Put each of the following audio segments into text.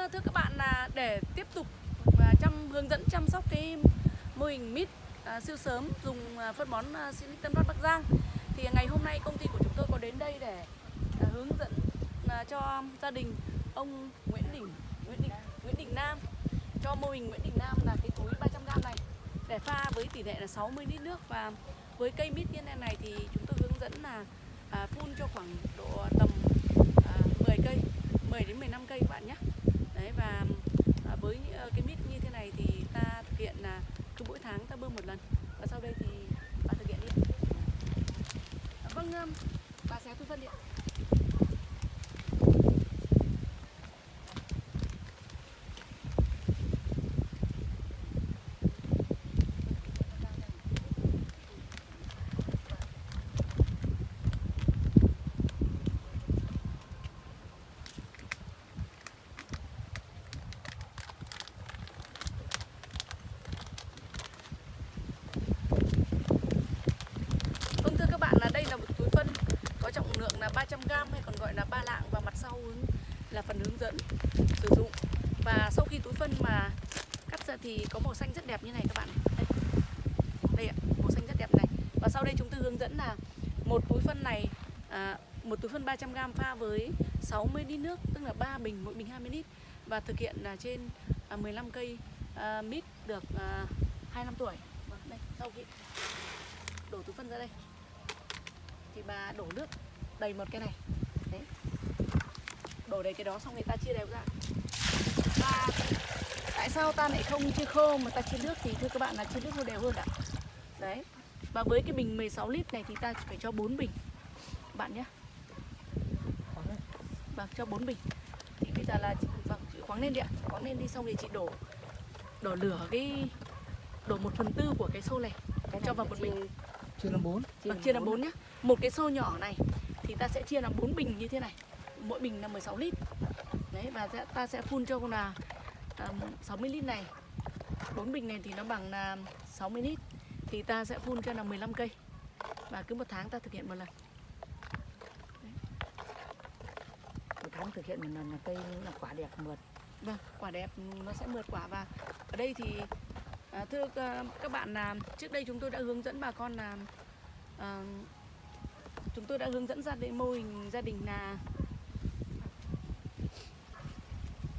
Ờ, thưa các bạn là để tiếp tục và chăm hướng dẫn chăm sóc cái mô hình mít à, siêu sớm dùng à, phân bón à, Silic Tân Phát Bắc Giang thì ngày hôm nay công ty của chúng tôi có đến đây để à, hướng dẫn à, cho gia đình ông Nguyễn Đình Nguyễn Đình Nguyễn Đình Nam cho mô hình Nguyễn Đình Nam là cái túi 300g này để pha với tỷ lệ là 60 lít nước và với cây mít như thế này thì chúng tôi hướng dẫn là à, phun cho khoảng độ tầm à, 10 cây 10 đến 15 cây các bạn nhé đấy, và à, với ờ, cái mít như thế này thì ta thực hiện là cứ mỗi tháng ta bơm một lần. Và sau đây thì bà thực hiện đi. Vâng bà sẽ thu phân điện Vâng thưa các bạn là đây là một túi phân có trọng lượng là 300g hay còn gọi là ba lạng và mặt sau hướng- là phần hướng dẫn sử dụng. Và sau khi túi phân mà cắt ra thì có màu xanh rất đẹp như này các bạn đây, đây ạ màu xanh rất đẹp này. Và sau đây chúng tôi hướng dẫn là một túi phân này à, một túi phân 300g pha với 60 lít nước tức là 3 bình mỗi bình 20 lít. Và thực hiện là trên à, 15 cây à, mít được à, 2 năm tuổi. Vâng, đây sau khi đổ túi phân ra đây. Thì bà đổ nước đầy một cái này. Đấy đổ đầy cái đó xong người ta chia đều ra. Và tại sao ta lại không chia khô mà ta chia nước thì thưa các bạn là chia nước nó đều hơn ạ? Đấy. Và với cái bình 16 lít này thì ta phải cho 4 bình. Bạn nhé. Vâng cho 4 bình. Thì bây giờ là chị, vâng chị khoáng lên đi ạ. Khoáng lên đi xong thì chị đổ đổ lửa cái đổ một phần tư của cái xô này cho vào một bình. Chia làm 4 Vâng, chia làm 4 nhé Một cái xô nhỏ này thì ta sẽ chia làm 4 bình như thế này Mỗi bình là 16 lít. Đấy và ta sẽ phun cho là um, 60 lít này. 4 bình này thì nó bằng là 60 lít. Thì ta sẽ phun cho là 15 cây. Và cứ một tháng ta thực hiện một lần. Một tháng thực hiện một lần là cây là quả đẹp mượt. Vâng, quả đẹp nó sẽ mượt quả. Và ở đây thì à, thưa à, các bạn là trước đây chúng tôi đã hướng dẫn bà con là à, chúng tôi đã hướng dẫn gia đình mô hình gia đình là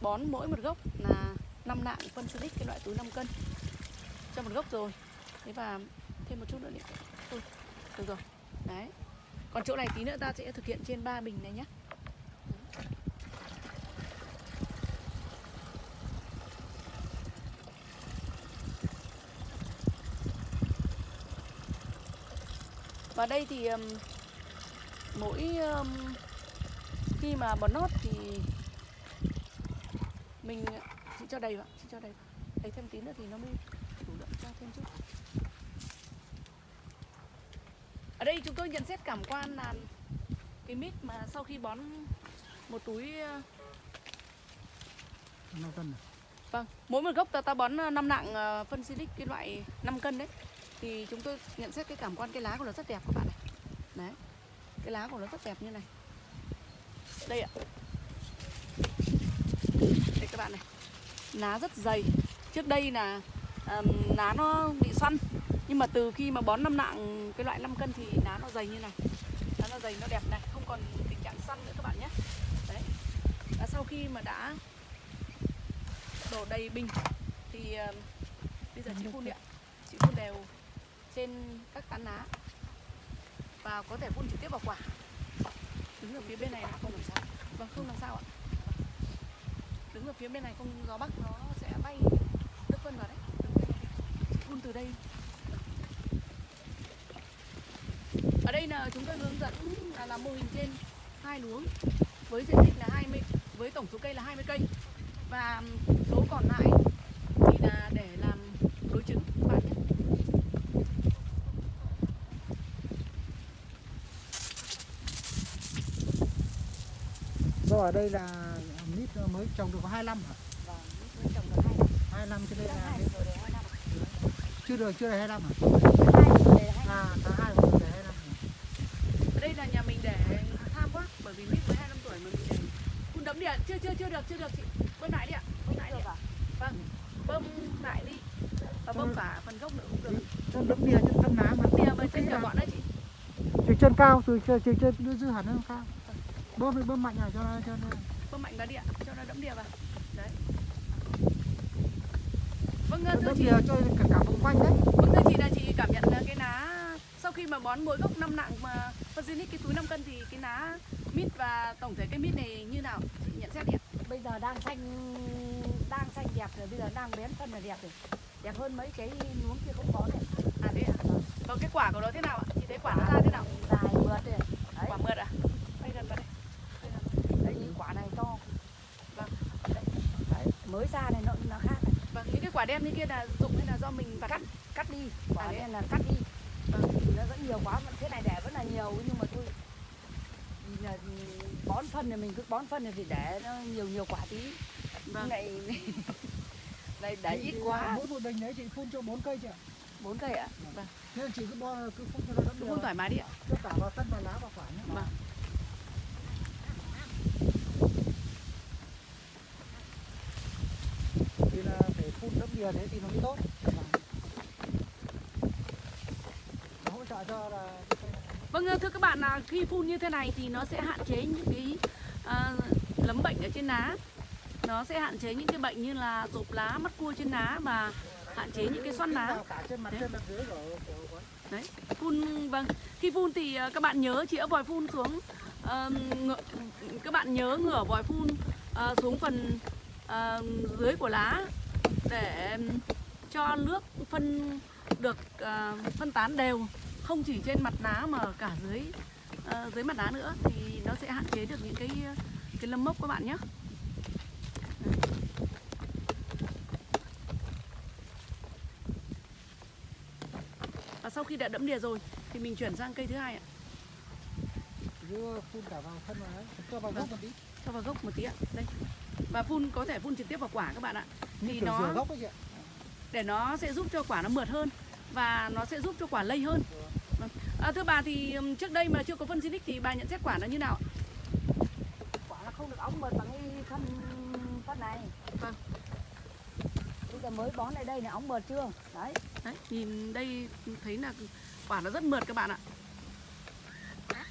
bón mỗi một gốc là 5 lạng phân silic cái loại túi 5 cân. Cho một gốc rồi. Thế và thêm một chút nữa đi. Thôi được rồi. Đấy. Còn chỗ này tí nữa ta sẽ thực hiện trên 3 bình này nhé Và đây thì um, mỗi um, khi mà bón nót thì mình chị cho đầy vào, chị cho đầy. Đầy thêm tí nữa thì nó mới đủ lượng cho thêm chút. Ở đây chúng tôi nhận xét cảm quan là cái mít mà sau khi bón một túi uh, 5 cân này. Vâng, mỗi một gốc ta ta bón 5 nặng ờ, phân silic cái loại 5 cân đấy thì chúng tôi nhận xét cái cảm quan cái lá của nó rất đẹp các bạn này. Đấy. Cái lá của nó rất đẹp như này. Đây ạ. Bạn này. Lá rất dày. Trước đây là um, lá nó bị xoăn nhưng mà từ khi mà bón năm nặng cái loại 5 cân thì lá nó dày như này. Lá nó dày nó đẹp này, không còn tình trạng xoăn nữa các bạn nhé. Đấy. Và sau khi mà đã đổ đầy bình thì um, bây giờ chị phun đi ạ chị phun đều trên các tán lá và có thể phun trực tiếp vào quả đứng ở phía bên này không làm sao vâng không làm sao ạ đứng ở phía bên này không gió bắc nó sẽ bay nước phân vào đấy. Phun từ đây. Ở đây là chúng tôi hướng dẫn là làm mô hình trên hai luống, với diện tích là 20 với tổng số cây là 20 cây. Và số còn lại thì là để làm đối chứng các bạn. Nhé. Do ở đây là mới trồng được có 25 hả? Vâng, mới trồng được hai năm. 25 cho nên là năm. chưa được chưa được 25 hả? Năm. À tháng 2 rồi để 25. ở đây là nhà mình để tham quá bởi vì mít mới 25 tuổi mà mình để phun đấm điện chưa chưa chưa được chưa được chị bơm lại đi ạ bơm lại đi được à? vâng bơm lại đi và bơm cả phần gốc nữa cũng được chân đấm đìa chân thân lá mà tìa với chân cả bọn đấy chị chiều chân cao từ chiều chân dư hẳn lên cao bơm bơm mạnh à cho nó cho nó mạnh vào ạ cho nó đẫm đìa vào. Đấy. Vâng thưa chị. cho cả cả vùng quanh đấy. Vâng thưa chị là chị cảm nhận là cái ná sau khi mà bón mỗi gốc năm nặng mà phân Zinix cái túi 5 cân thì cái ná mít và tổng thể cái mít này như nào? Chị nhận xét đi ạ. Bây giờ đang xanh đang xanh đẹp rồi bây giờ đang bén phân là đẹp rồi. Đẹp hơn mấy cái nuống kia không có này à thế ạ còn cái quả của nó thế nào ạ? Chị thấy quả nó ra thế nào? dài mượt rồi. Đấy. Quả mượt à đây gần vào đây đấy những quả này to Vâng. đấy. đấy. Mới ra này nó nó khác này. vâng những cái quả đen như kia là dụng hay là do mình vặt? cắt cắt đi. Quả À, này là cắt đi. Vâng. Nó vẫn nhiều quá vẫn thế này để vẫn là nhiều nhưng mà thôi. Là bón phân thì mình cứ bón phân thì để nó nhiều nhiều quả tí. Vâng. Này này để ít quá. mỗi một bình đấy chị phun cho bốn cây chị ạ bốn cây ạ. Nên chị cứ bo cứ phun cho nó đìa phun thoải mái đi ạ. Cho cả vào thân vào lá vào quả nhé. Vâng. thì là đìa thế thì nó mới tốt. Nó hỗ trợ cho là Vâng thưa các bạn là khi phun như thế này thì nó sẽ hạn chế những cái à, lấm bệnh ở trên lá nó sẽ hạn chế những cái bệnh như là rộp lá mắt cua trên lá và hạn chế những cái xoăn lá của- đấy phun vâng. Khi phun thì ờ, các bạn nhớ chĩa vòi phun xuống ờ, ngựa, các bạn nhớ ngửa vòi phun ờ, xuống phần ờ, dưới của lá để cho nước phân được ờ, phân tán đều không chỉ trên mặt lá mà cả dưới ờ, dưới mặt lá nữa thì nó sẽ hạn chế được những cái cái lâm mốc các bạn nhé. Và sau khi đã đẫm đìa rồi thì mình chuyển sang cây thứ hai ạ. Phun cả vào thân vào đấy cho vào Vâng. gốc một tí. cho vào gốc một tí ạ. Đây. Và phun có thể phun trực tiếp vào quả các bạn ạ Thì nó- gốc ấy chị ạ. Để nó sẽ giúp cho quả nó mượt hơn và nó sẽ giúp cho quả lây hơn. Vâng. à, thưa bà thì trước đây mà chưa có phân Zinix thì bà nhận xét quả nó như nào ạ? quả nó không được ống mượt bằng cái phân phân này. Vâng. bây giờ mới bón lại đây là ống mượt chưa? Đấy. Đấy nhìn đây thấy là quả nó rất mượt các bạn ạ. Đấy,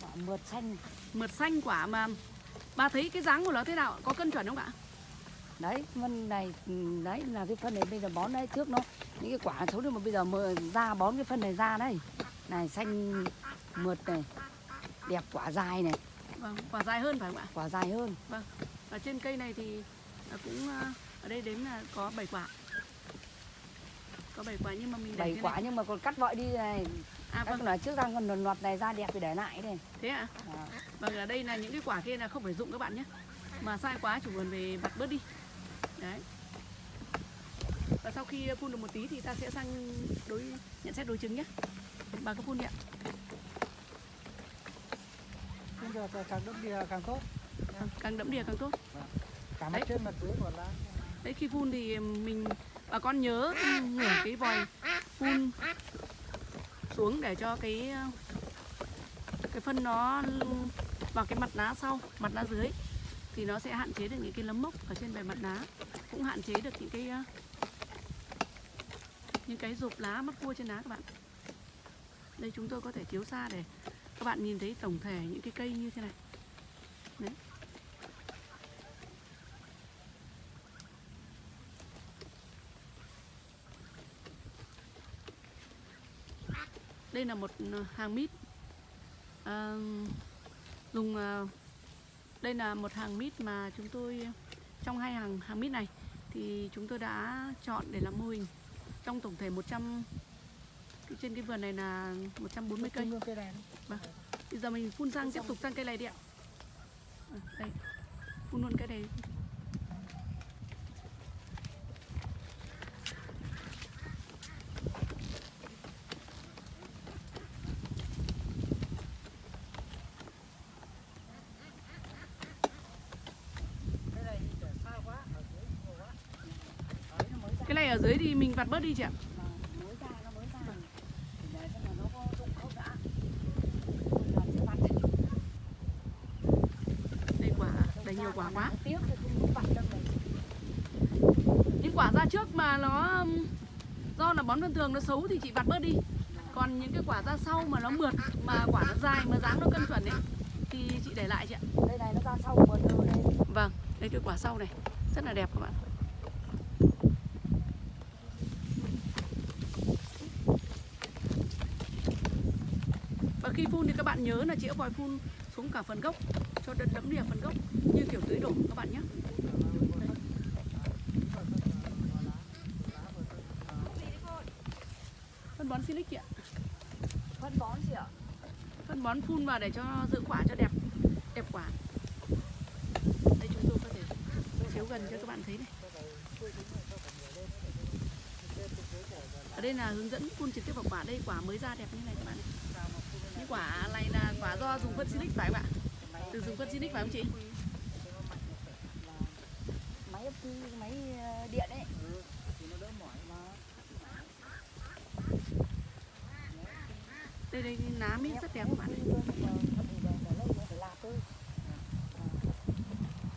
quả mượt xanh. Mượt xanh quả mà bà thấy cái dáng của nó thế nào có cân chuẩn không ạ? Đấy phân này ừ, đấy là cái phân này bây giờ bón đấy trước nó những cái quả xấu nhưng mà bây giờ mờ, ra bón cái phân này ra đây này xanh mượt này đẹp quả dài này. Vâng quả dài hơn phải không ạ? Quả dài hơn. Ở trên cây này thì cũng à, ở đây đếm là có 7 quả. Có 7 quả nhưng mà mình để bảy thế quả này. nhưng mà còn cắt vội đi này à vâng. nói trước ra còn loạt này ra đẹp thì để lại đây thế ạ? À. vâng ở đây là những cái quả kia là không phải dụng các bạn nhé. Mà sai quá chủ vườn về vặt bớt đi. Đấy. Và sau khi phun được một tí thì ta sẽ sang đối nhận xét đối chứng nhé. Bà có phun đi ạ. Phun được càng đấm đìa càng tốt. Vâng, càng đẫm đìa càng tốt. Cả mặt trên mặt dưới của lá đấy khi phun thì mình bà con nhớ ngửa cái vòi phun xuống để cho cái cái phân nó vào cái mặt lá sau, mặt lá dưới. Thì nó sẽ hạn chế được những cái nấm mốc ở trên bề mặt lá. Cũng hạn chế được những cái những cái rụp lá mất cua trên lá các bạn. Đây chúng tôi có thể chiếu xa để các bạn nhìn thấy tổng thể những cái cây như thế này. Đấy. Đây là một ờ, hàng mít. À, dùng ờ, đây là một hàng mít mà chúng tôi trong hai hàng hàng mít này thì chúng tôi đã chọn để làm mô hình. Trong tổng thể 100 cái- trên cái vườn này là 140 cây. Này bây giờ mình phun sang tiếp tục sang cây này đi ạ. À, đây. Phun luôn cây này cái này thì để xa quá ở dưới nhiều quá đấy nó mới ra cái này ở dưới thì mình vặt bớt đi chị ạ. Đây quả đầy nhiều quả quá. Những quả ra trước mà nó um, do là bón thông thường nó xấu thì chị vặt bớt đi. Còn những cái quả ra sau mà nó mượt mà quả nó dài mà dáng nó cân chuẩn ấy thì chị để lại chị ạ. Đây này nó ra sau mượt rồi đây vâng đây cái quả sau này. Rất là đẹp các bạn phun thì các bạn nhớ là chĩa vòi phun xuống cả phần gốc cho đất đẫm đìa phần gốc như kiểu tưới đổ các bạn nhé. Phân bón silic ạ. Phân bón gì ạ? Phân bón phun vào để cho giữ quả cho đẹp đẹp quả. Đây chúng tôi có thể chiếu gần cho các bạn thấy này. Ở đây là hướng dẫn phun trực tiếp vào quả. Đây quả mới ra đẹp như này các bạn này những quả này là quả do dùng phân silic phải không ạ? Từ dùng phân silic phải không chị? Máy máy điện đấy đây đây lá mít rất đẹp các bạn này